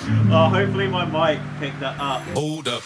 Oh, hopefully my mic picked that up. Hold up.